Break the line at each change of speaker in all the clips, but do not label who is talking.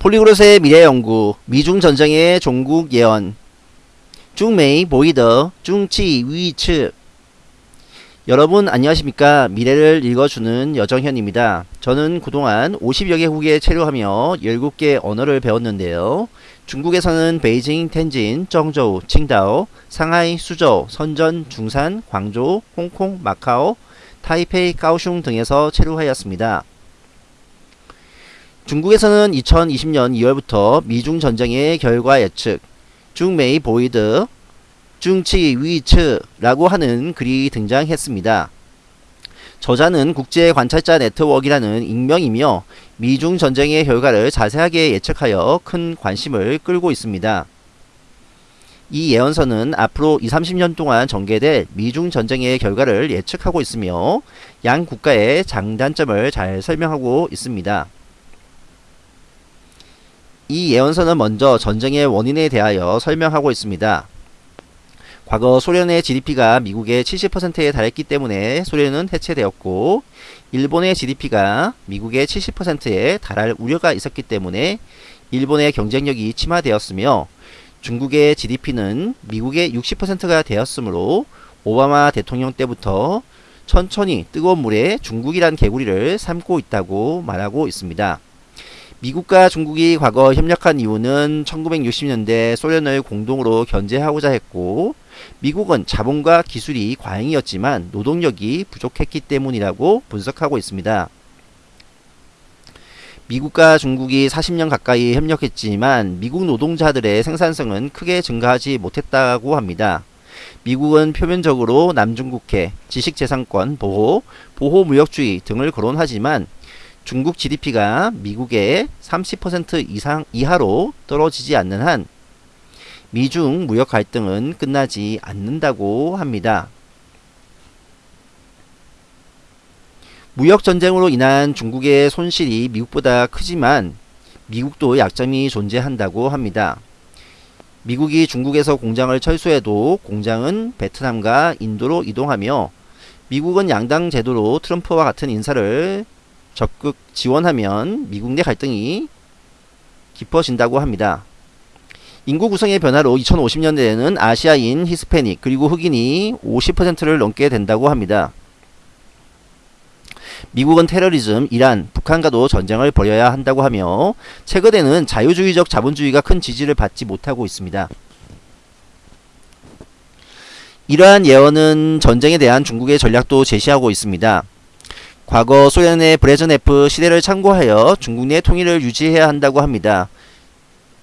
폴리그롯의 미래연구, 미중전쟁의 종국 예언, 중메이 보이더, 중치 위츠. 여러분 안녕하십니까? 미래를 읽어주는 여정현입니다. 저는 그동안 50여 개 국에 체류하며 17개 언어를 배웠는데요. 중국에서는 베이징, 텐진, 정저우, 칭다오, 상하이, 수저우, 선전, 중산, 광주, 홍콩, 마카오, 타이페이, 까오슝 등에서 체류하였습니다 중국에서는 2020년 2월부터 미중 전쟁의 결과 예측, 중메이 보이드, 중치 위츠라고 하는 글이 등장했습니다. 저자는 국제 관찰자 네트워크라는 익명이며 미중 전쟁의 결과를 자세하게 예측하여 큰 관심을 끌고 있습니다. 이 예언서는 앞으로 20, 30년 동안 전개될 미중 전쟁의 결과를 예측하고 있으며 양 국가의 장단점을 잘 설명하고 있습니다. 이 예언서는 먼저 전쟁의 원인에 대하여 설명하고 있습니다. 과거 소련의 GDP가 미국의 70%에 달했기 때문에 소련은 해체되었고 일본의 GDP가 미국의 70%에 달할 우려가 있었기 때문에 일본의 경쟁력이 침하되었으며 중국의 GDP는 미국의 60%가 되었으므로 오바마 대통령 때부터 천천히 뜨거운 물에 중국이란 개구리를 삶고 있다고 말하고 있습니다. 미국과 중국이 과거 협력한 이유는 1960년대 소련을 공동으로 견제하고자 했고 미국은 자본과 기술이 과잉이었지만 노동력이 부족했기 때문이라고 분석하고 있습니다. 미국과 중국이 40년 가까이 협력했지만 미국 노동자들의 생산성은 크게 증가하지 못했다고 합니다. 미국은 표면적으로 남중국해, 지식재산권 보호, 보호무역주의 등을 거론하지만 중국 GDP가 미국의 30% 이상 이하로 떨어지지 않는 한 미중 무역 갈등은 끝나지 않는다고 합니다. 무역 전쟁으로 인한 중국의 손실이 미국보다 크지만 미국도 약점이 존재한다고 합니다. 미국이 중국에서 공장을 철수해도 공장은 베트남과 인도로 이동하며 미국은 양당 제도로 트럼프와 같은 인사를 적극 지원하면 미국 내 갈등이 깊어진다고 합니다. 인구 구성의 변화로 2050년대에는 아시아인, 히스패닉, 그리고 흑인이 50%를 넘게 된다고 합니다. 미국은 테러리즘, 이란, 북한과도 전쟁을 벌여야 한다고 하며 최근에는 자유주의적 자본주의가 큰 지지를 받지 못하고 있습니다. 이러한 예언은 전쟁에 대한 중국의 전략도 제시하고 있습니다. 과거 소련의 브레즈네프 시대를 참고하여 중국 내 통일을 유지해야 한다고 합니다.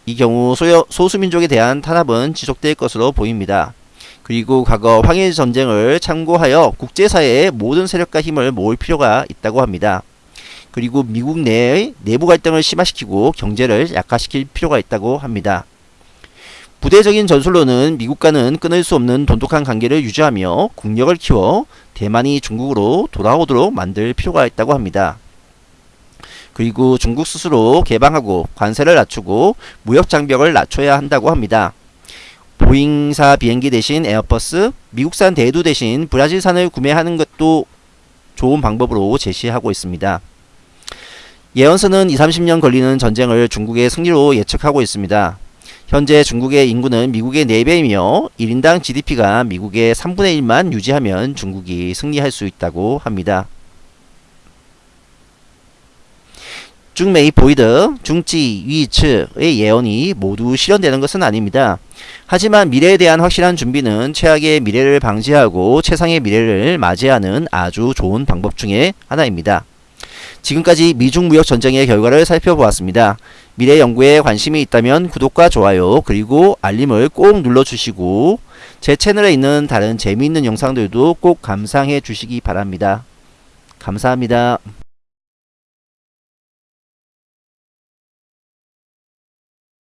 이 경우 소여, 소수민족에 대한 탄압은 지속될 것으로 보입니다. 그리고 과거 황일 전쟁을 참고하여 국제사회의 모든 세력과 힘을 모을 필요가 있다고 합니다. 그리고 미국 내의 내부 갈등을 심화시키고 경제를 약화시킬 필요가 있다고 합니다. 부대적인 전술로는 미국과는 끊을 수 없는 돈독한 관계를 유지하며 국력을 키워 대만이 중국으로 돌아오도록 만들 필요가 있다고 합니다. 그리고 중국 스스로 개방하고 관세를 낮추고 무역 장벽을 낮춰야 한다고 합니다. 보잉사 비행기 대신 에어버스, 미국산 대두 대신 브라질산을 구매하는 것도 좋은 방법으로 제시하고 있습니다. 예언서는 20, 30년 걸리는 전쟁을 중국의 승리로 예측하고 있습니다. 현재 중국의 인구는 미국의 4배이며 1인당 GDP가 미국의 3분의 1만 유지하면 중국이 승리할 수 있다고 합니다. 중메이 보이드, 중지, 위츠의 예언이 모두 실현되는 것은 아닙니다. 하지만 미래에 대한 확실한 준비는 최악의 미래를 방지하고 최상의 미래를 맞이하는 아주 좋은 방법 중의 하나입니다. 지금까지 미중 무역 전쟁의 결과를 살펴보았습니다. 미래 연구에 관심이 있다면 구독과 좋아요 그리고 알림을 꼭 눌러주시고 제 채널에 있는 다른 재미있는 영상들도 꼭 감상해 주시기 바랍니다. 감사합니다.